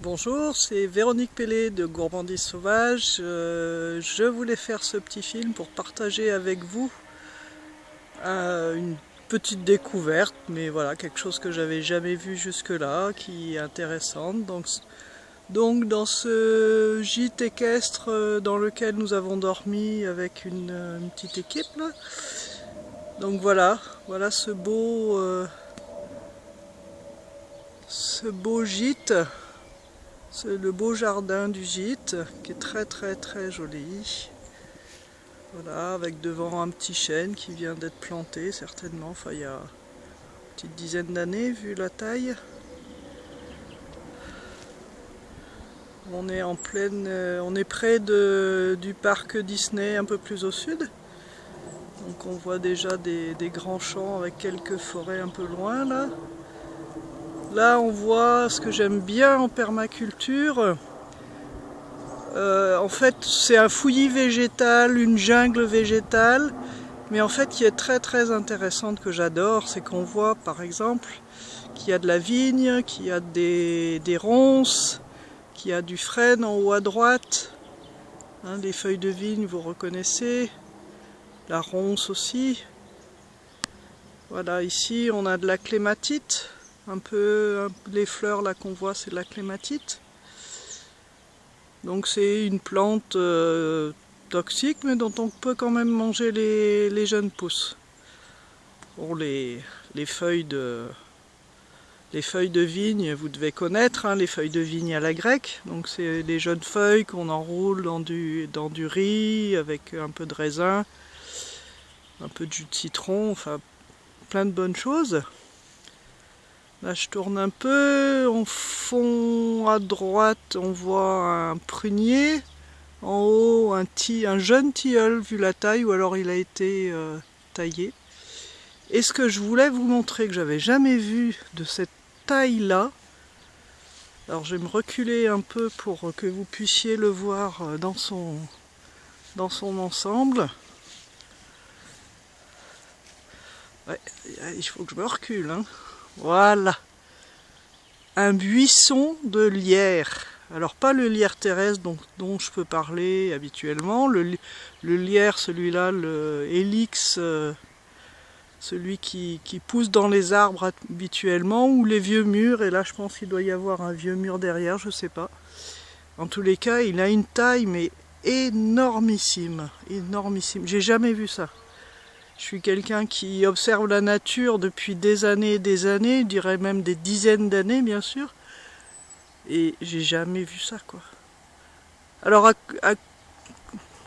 Bonjour, c'est Véronique Pellet de Gourmandise Sauvage. Euh, je voulais faire ce petit film pour partager avec vous euh, une petite découverte, mais voilà, quelque chose que j'avais jamais vu jusque-là, qui est intéressante. Donc, dans ce gîte équestre euh, dans lequel nous avons dormi avec une, petite équipe, donc voilà, voilà ce beau, ce beau gîte c'est le beau jardin du gîte qui est très très très joli. Voilà, avec devant un petit chêne qui vient d'être planté certainement, enfin il y a une petite dizaine d'années vu la taille. On est en pleine, euh, on est près du parc Disney un peu plus au sud. Donc on voit déjà des, des grands champs avec quelques forêts un peu loin là. Là, on voit ce que j'aime bien en permaculture. Euh, en fait, c'est un fouillis végétal, une jungle végétale, mais en fait qui est très très intéressante que j'adore, c'est qu'on voit par exemple qu'il y a de la vigne, qu'il y a des, ronces, qu'il y a du frêne en haut à droite, hein, les feuilles de vigne vous reconnaissez, la ronce aussi. Voilà, ici on a de la clématite, un peu les fleurs là qu'on voit c'est la clématite. Donc c'est une plante euh, toxique mais dont on peut quand même manger les, jeunes pousses. Les, feuilles de vigne vous devez connaître hein, les feuilles de vigne à la grecque. Donc c'est les jeunes feuilles qu'on enroule dans du riz avec un peu de raisin un peu de jus de citron enfin plein de bonnes choses Là je tourne un peu, en fond à droite on voit un prunier, en haut un, un jeune tilleul vu la taille ou alors il a été euh, taillé. Et ce que je voulais vous montrer que j'avais jamais vu de cette taille là, alors je vais me reculer un peu pour que vous puissiez le voir euh, dans son, dans son ensemble. Ouais, il faut que je me recule. Hein. Voilà. Un buisson de lierre. Alors pas le lierre terrestre dont, je peux parler habituellement. Le, lierre, celui-là, le Helix, euh, celui qui, pousse dans les arbres habituellement, ou les vieux murs. Et là je pense qu'il doit y avoir un vieux mur derrière, je sais pas. En tous les cas, il a une taille mais énormissime. Énormissime. J'ai jamais vu ça. Je suis quelqu'un qui observe la nature depuis des années et des années, je dirais même des dizaines d'années bien sûr. Et j'ai jamais vu ça quoi. Alors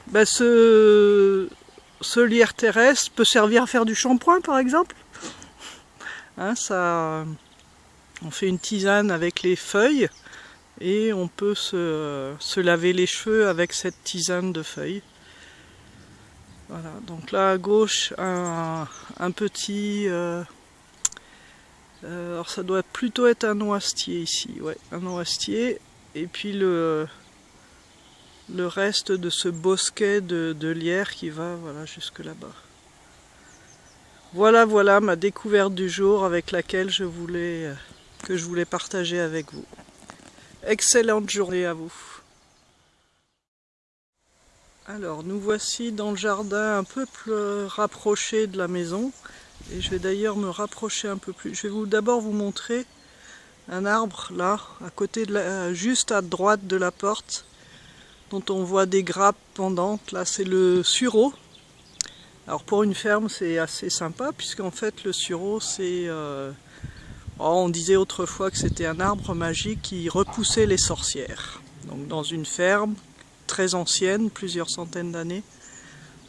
ben, ce, lierre terrestre peut servir à faire du shampoing par exemple. Hein, on fait une tisane avec les feuilles et on peut se laver les cheveux avec cette tisane de feuilles. Voilà, donc là à gauche, un, petit... Euh, euh, alors ça doit plutôt être un noisetier ici, ouais, un noisetier. Et puis le, le reste de ce bosquet de, de lierre qui va voilà, jusque là-bas. Voilà, voilà ma découverte du jour avec laquelle je voulais, euh, que je voulais partager avec vous. Excellente journée à vous. Alors nous voici dans le jardin un peu plus rapproché de la maison et je vais d'ailleurs me rapprocher un peu plus. Je vais d'abord vous montrer un arbre là, à côté de la, juste à droite de la porte dont on voit des grappes pendantes. Là c'est le sureau. Alors pour une ferme c'est assez sympa puisqu'en fait le sureau c'est... Euh, oh, on disait autrefois que c'était un arbre magique qui repoussait les sorcières. Donc dans une ferme, très ancienne, plusieurs centaines d'années.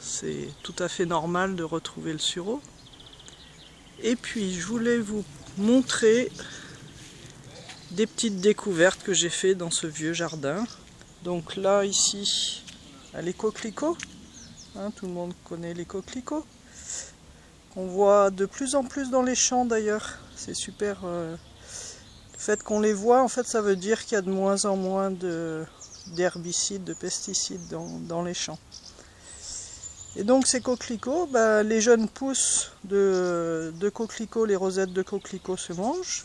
C'est tout à fait normal de retrouver le sureau. Et puis je voulais vous montrer des petites découvertes que j'ai fait dans ce vieux jardin. Donc là, ici, les coquelicots. Hein, tout le monde connaît les coquelicots. On voit de plus en plus dans les champs d'ailleurs. C'est super. Euh, le fait qu'on les voit, en fait, ça veut dire qu'il y a de moins en moins de, d'herbicides, de pesticides dans, les champs. Et donc ces coquelicots, bah, les jeunes pousses de, coquelicots, les rosettes de coquelicots se mangent.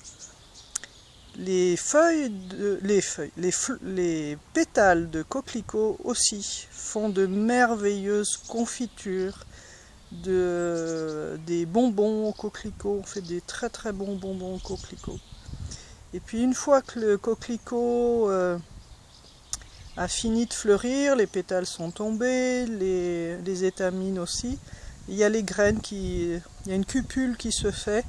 Les feuilles, de, les feuilles, les, les pétales de coquelicot aussi font de merveilleuses confitures, de, des bonbons au coquelicot, on fait des très très bons bonbons au coquelicot. Et puis une fois que le coquelicot euh, a fini de fleurir, les pétales sont tombés, les, étamines aussi, il y a les graines qui... il y a une cupule qui se fait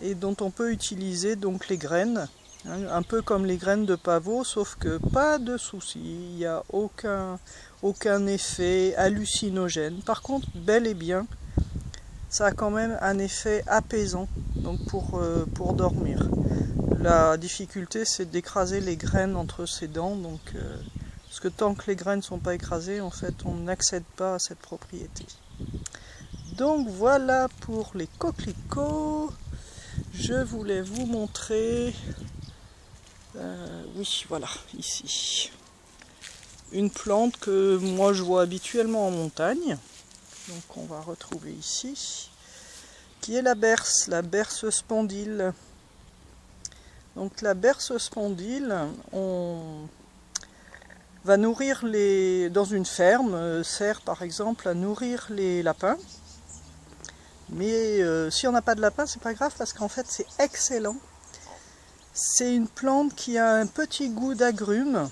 et dont on peut utiliser donc les graines, hein, un peu comme les graines de pavot, sauf que pas de souci, il n'y a aucun, aucun effet hallucinogène. Par contre, bel et bien, ça a quand même un effet apaisant donc pour, euh, pour dormir. La difficulté c'est d'écraser les graines entre ses dents, donc, euh, parce que tant que les graines ne sont pas écrasées, en fait on n'accède pas à cette propriété. Donc voilà pour les coquelicots. Je voulais vous montrer, euh, oui voilà, ici, une plante que moi je vois habituellement en montagne. Donc on va retrouver ici, qui est la berce, la berce spondyle. Donc la berce spondyle, on va nourrir les dans une ferme, euh, sert par exemple à nourrir les lapins. Mais euh, si on n'a pas de lapin, c'est pas grave parce qu'en fait c'est excellent. C'est une plante qui a un petit goût d'agrumes.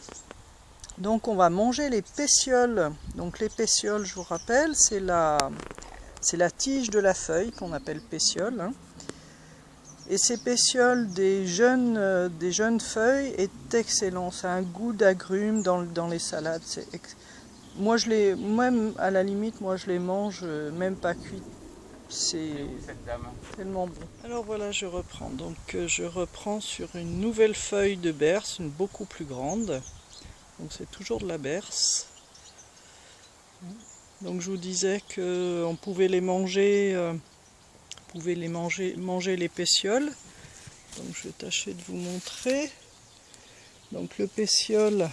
Donc on va manger les pétioles. Donc les pétioles, je vous rappelle, c'est la, la tige de la feuille qu'on appelle pétiole. Hein. Et ces pétioles des jeunes, euh, des jeunes feuilles est excellent. C'est un goût d'agrumes dans, dans, les salades. Moi, je les, même à la limite, moi je les mange euh, même pas cuits. C'est tellement bon. Alors voilà, je reprends. Donc euh, je reprends sur une nouvelle feuille de berce, une beaucoup plus grande. Donc c'est toujours de la berce. Donc je vous disais qu'on pouvait les manger pouvez les manger, manger les pétioles. Donc je vais tâcher de vous montrer. Donc le pétiole,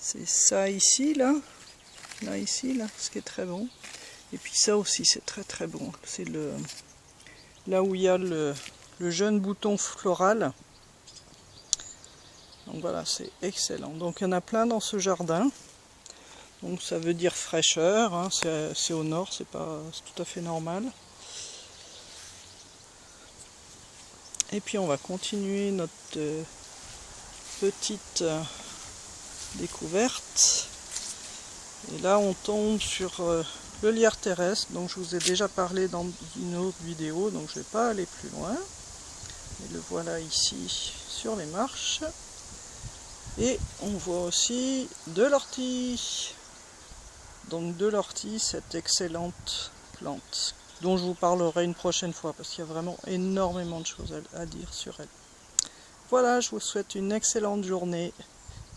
c'est ça ici, là. Là, ici, là, ce qui est très bon. Et puis ça aussi, c'est très très bon. C'est le là où il y a le, jeune bouton floral. Donc voilà, c'est excellent. Donc il y en a plein dans ce jardin. Donc ça veut dire fraîcheur, hein. c'est au nord, c'est pas tout à fait normal. Et puis on va continuer notre euh, petite euh, découverte. Et là on tombe sur euh, le lierre terrestre, dont je vous ai déjà parlé dans une autre vidéo, donc je ne vais pas aller plus loin. Et le voilà ici sur les marches. Et on voit aussi de l'ortie. Donc de l'ortie, cette excellente plante dont je vous parlerai une prochaine fois parce qu'il y a vraiment énormément de choses à, dire sur elle. Voilà, je vous souhaite une excellente journée.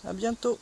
À bientôt